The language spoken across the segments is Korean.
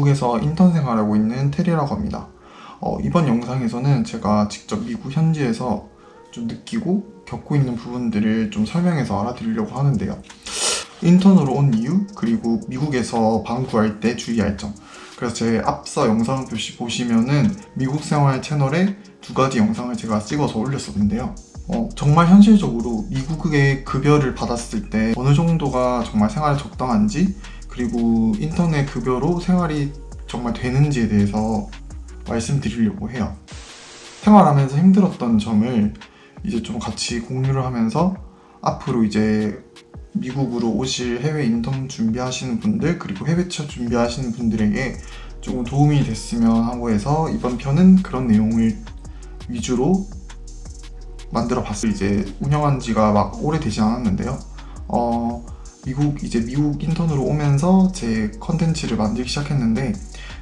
미국에서 인턴 생활하고 있는 테리라고 합니다. 어, 이번 영상에서는 제가 직접 미국 현지에서 좀 느끼고 겪고 있는 부분들을 좀 설명해서 알아드리려고 하는데요. 인턴으로 온 이유, 그리고 미국에서 방 구할 때 주의할 점. 그래서 제 앞서 영상 표시 보시면은 미국 생활 채널에 두 가지 영상을 제가 찍어서 올렸었는데요. 어, 정말 현실적으로 미국의 급여를 받았을 때 어느 정도가 정말 생활에 적당한지 그리고 인터넷 급여로 생활이 정말 되는지에 대해서 말씀드리려고 해요. 생활하면서 힘들었던 점을 이제 좀 같이 공유를 하면서 앞으로 이제 미국으로 오실 해외 인턴 준비하시는 분들 그리고 해외 취업 준비하시는 분들에게 조금 도움이 됐으면 하고 해서 이번 편은 그런 내용을 위주로 만들어 봤어요. 이제 운영한 지가 막 오래되지 않았는데요. 어, 미국 이제 미국 인턴으로 오면서 제 컨텐츠를 만들기 시작했는데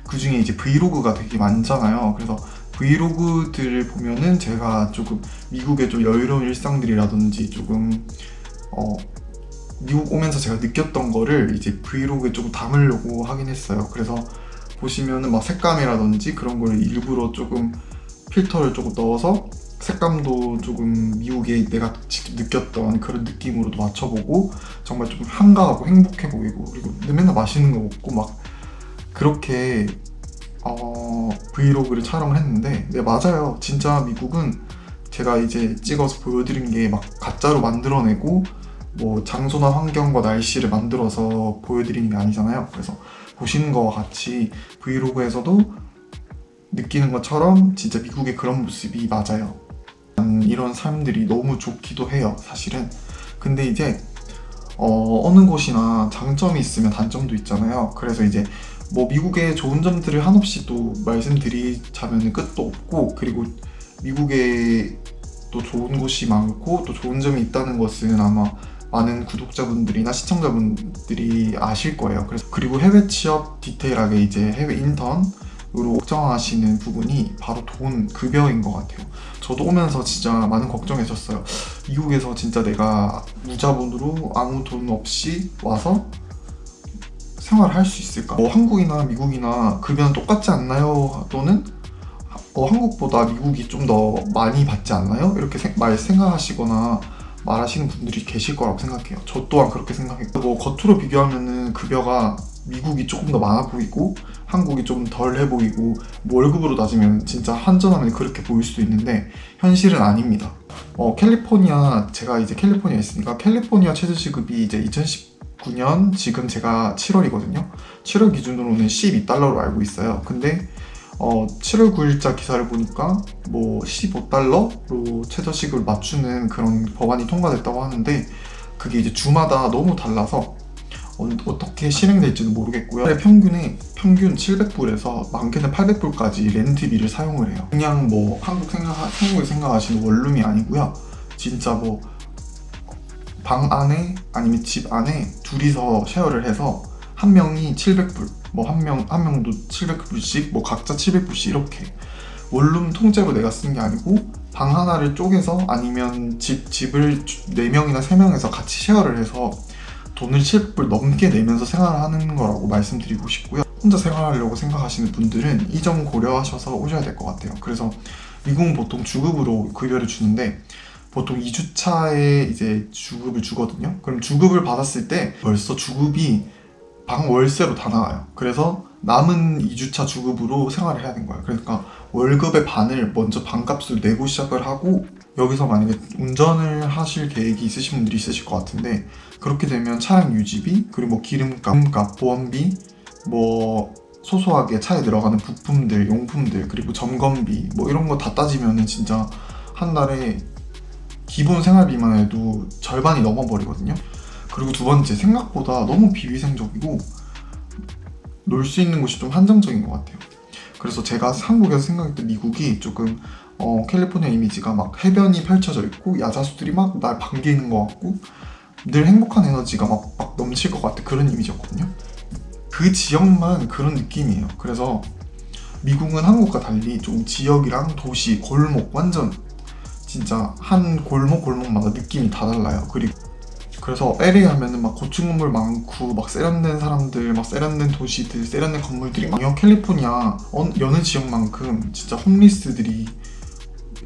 그 중에 이제 브이로그가 되게 많잖아요. 그래서 브이로그들을 보면은 제가 조금 미국의 좀 여유로운 일상들이라든지 조금 어 미국 오면서 제가 느꼈던 거를 이제 브이로그에 조금 담으려고 하긴 했어요. 그래서 보시면은 막 색감이라든지 그런 걸 일부러 조금 필터를 조금 넣어서 색감도 조금 미국에 내가 직접 느꼈던 그런 느낌으로도 맞춰보고 정말 좀 한가하고 행복해 보이고 그리고 맨날 맛있는 거 먹고 막 그렇게 어, 브이로그를 촬영을 했는데 네 맞아요. 진짜 미국은 제가 이제 찍어서 보여드린 게 막 가짜로 만들어내고 뭐 장소나 환경과 날씨를 만들어서 보여드리는 게 아니잖아요. 그래서 보시는 거와 같이 브이로그에서도 느끼는 것처럼 진짜 미국의 그런 모습이 맞아요 이런 삶들이 너무 좋기도 해요 사실은. 근데 이제 어, 어느 곳이나 장점이 있으면 단점도 있잖아요. 그래서 이제 뭐 미국의 좋은 점들을 한없이 또 말씀드리자면 끝도 없고 그리고 미국에 또 좋은 곳이 많고 또 좋은 점이 있다는 것은 아마 많은 구독자분들이나 시청자분들이 아실 거예요. 그래서 그리고 해외 취업 디테일하게 이제 해외 인턴 으로 걱정하시는 부분이 바로 돈, 급여인 것 같아요 저도 오면서 진짜 많은 걱정했었어요 미국에서 진짜 내가 무자본으로 아무 돈 없이 와서 생활을 할수 있을까? 뭐 한국이나 미국이나 급여는 똑같지 않나요? 또는 어, 한국보다 미국이 좀 더 많이 받지 않나요? 이렇게 생, 말 생각하시거나 말하시는 분들이 계실 거라고 생각해요 저 또한 그렇게 생각했고 뭐 겉으로 비교하면은 급여가 미국이 조금 더 많아 보이고 한국이 좀 덜해 보이고 뭐 월급으로 따지면 진짜 한전하면 그렇게 보일 수도 있는데 현실은 아닙니다. 어, 캘리포니아 제가 이제 캘리포니아에 있으니까 캘리포니아 최저시급이 이제 2019년 지금 제가 7월이거든요. 7월 기준으로는 12달러로 알고 있어요. 근데 어, 7월 9일자 기사를 보니까 뭐 15달러로 최저시급을 맞추는 그런 법안이 통과됐다고 하는데 그게 이제 주마다 너무 달라서 어, 떻게 실행될지는 모르겠고요. 평균에 평균 700불에서 많게는 800불까지 렌트비를 사용을 해요. 그냥 뭐 한국 생각, 한국에 생각하시는 원룸이 아니고요. 진짜 뭐 방 안에 아니면 집 안에 둘이서 쉐어를 해서 한 명이 700불 뭐 한 명 한 명도 700불씩 뭐 각자 700불씩 이렇게 원룸 통째로 내가 쓴 게 아니고 방 하나를 쪼개서 아니면 집, 집을 4명이나 3명에서 같이 쉐어를 해서 돈을 700불 넘게 내면서 생활하는 거라고 말씀드리고 싶고요 혼자 생활하려고 생각하시는 분들은 이 점 고려하셔서 오셔야 될 것 같아요. 그래서 미국은 보통 주급으로 급여를 주는데 보통 2주차에 이제 주급을 주거든요. 그럼 주급을 받았을 때 벌써 주급이 방 월세로 다 나와요. 그래서 남은 2주차 주급으로 생활을 해야 되는 거예요. 그러니까 월급의 반을 먼저 반값을 내고 시작을 하고 여기서 만약에 운전을 하실 계획이 있으신 분들이 있으실 것 같은데 그렇게 되면 차량 유지비 그리고 뭐 기름값, 보험비 뭐 소소하게 차에 들어가는 부품들, 용품들 그리고 점검비 뭐 이런 거 다 따지면 은 진짜 한 달에 기본 생활비만 해도 절반이 넘어버리거든요. 그리고 두 번째 생각보다 너무 비위생적이고 놀 수 있는 곳이 좀 한정적인 것 같아요. 그래서 제가 한국에서 생각했던 미국이 조금 어, 캘리포니아 이미지가 막 해변이 펼쳐져 있고 야자수들이 막 날 반기는 것 같고 늘 행복한 에너지가 막, 막 넘칠 것 같은 그런 이미지였거든요 그 지역만 그런 느낌이에요 그래서 미국은 한국과 달리 좀 지역이랑 도시, 골목 완전 진짜 한 골목 골목마다 느낌이 다 달라요 그리고 그래서 LA 하면은 막 고층 건물 많고 막 세련된 사람들, 막 세련된 도시들, 세련된 건물들이 많아요. 캘리포니아 어- 여느 지역만큼 진짜 홈리스들이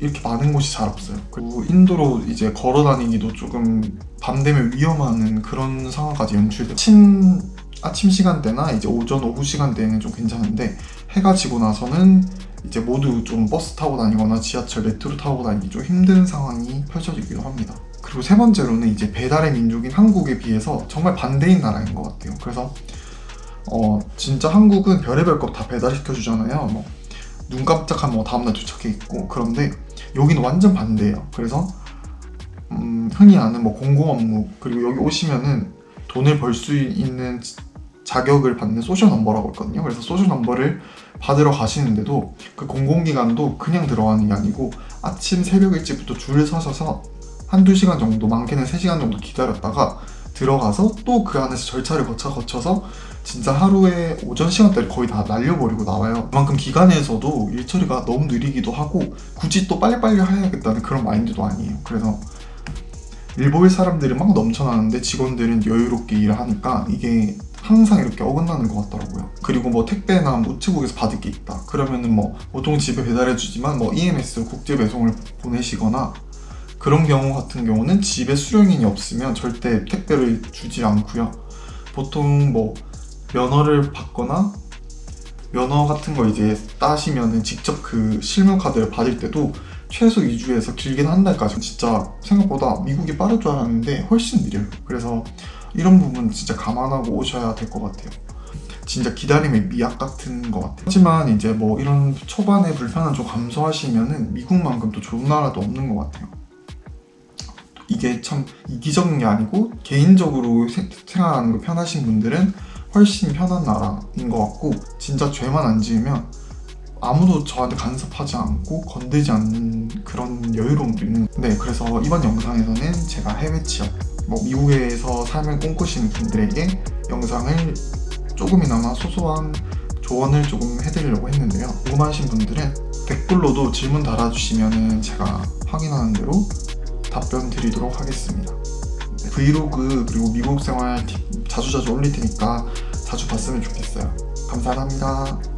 이렇게 많은 곳이 잘 없어요. 그리고 인도로 이제 걸어 다니기도 조금 밤 되면 위험한 그런 상황까지 연출돼요. 아침, 아침 시간대나 이제 오전, 오후 시간대에는 좀 괜찮은데 해가 지고 나서는 이제 모두 좀 버스 타고 다니거나 지하철, 메트로 타고 다니기 좀 힘든 상황이 펼쳐지기도 합니다. 그리고 세 번째로는 이제 배달의 민족인 한국에 비해서 정말 반대인 나라인 것 같아요. 그래서 어 진짜 한국은 별의별 것 다 배달시켜 주잖아요. 뭐 눈 깜짝하면 뭐 다음날 도착해 있고 그런데 여기는 완전 반대예요. 그래서 음, 흔히 아는 뭐 공공 업무 그리고 여기 오시면은 돈을 벌 수 있는 지- 자격을 받는 social number라고 있거든요. 그래서 social number를 받으러 가시는데도 그 공공기관도 그냥 들어가는 게 아니고 아침 새벽 일찍부터 줄을 서셔서 한두 시간 정도 많게는 3시간 정도 기다렸다가 들어가서 또 그 안에서 절차를 거쳐 거쳐서 진짜 하루에 오전 시간대를 거의 다 날려버리고 나와요. 그만큼 기관에서도 일 처리가 너무 느리기도 하고 굳이 또 빨리빨리 해야겠다는 그런 마인드도 아니에요. 그래서 일보일 사람들은 막 넘쳐나는데 직원들은 여유롭게 일을 하니까 이게 항상 이렇게 어긋나는 것 같더라고요. 그리고 뭐 택배나 뭐 우체국에서 받을 게 있다. 그러면은 뭐 보통 집에 배달해 주지만 뭐 EMS 국제 배송을 보내시거나 그런 경우 같은 경우는 집에 수령인이 없으면 절대 택배를 주지 않고요. 보통 뭐 면허를 받거나 면허 같은 거 이제 따시면은 직접 그 실물 카드를 받을 때도 최소 2주에서 길게는 한 달까지 진짜 생각보다 미국이 빠를 줄 알았는데 훨씬 느려요. 그래서 이런 부분 진짜 감안하고 오셔야 될 것 같아요. 진짜 기다림의 미학 같은 것 같아요. 하지만 이제 뭐 이런 초반에 불편한 좀 감소하시면은 미국만큼 또 좋은 나라도 없는 것 같아요. 이게 참 이기적인 게 아니고 개인적으로 세- 생활하는 거 편하신 분들은 훨씬 편한 나라인 것 같고 진짜 죄만 안 지으면 아무도 저한테 간섭하지 않고 건들지 않는 그런 여유로움도 있는 네 그래서 이번 영상에서는 제가 해외 취업 뭐 미국에서 삶을 꿈꾸시는 분들에게 영상을 조금이나마 소소한 조언을 조금 해드리려고 했는데요. 궁금하신 분들은 댓글로도 질문 달아주시면 제가 확인하는 대로 답변 드리도록 하겠습니다. 네, 브이로그 그리고 미국 생활 팁 자주자주 올릴 테니까 자주 봤으면 좋겠어요. 감사합니다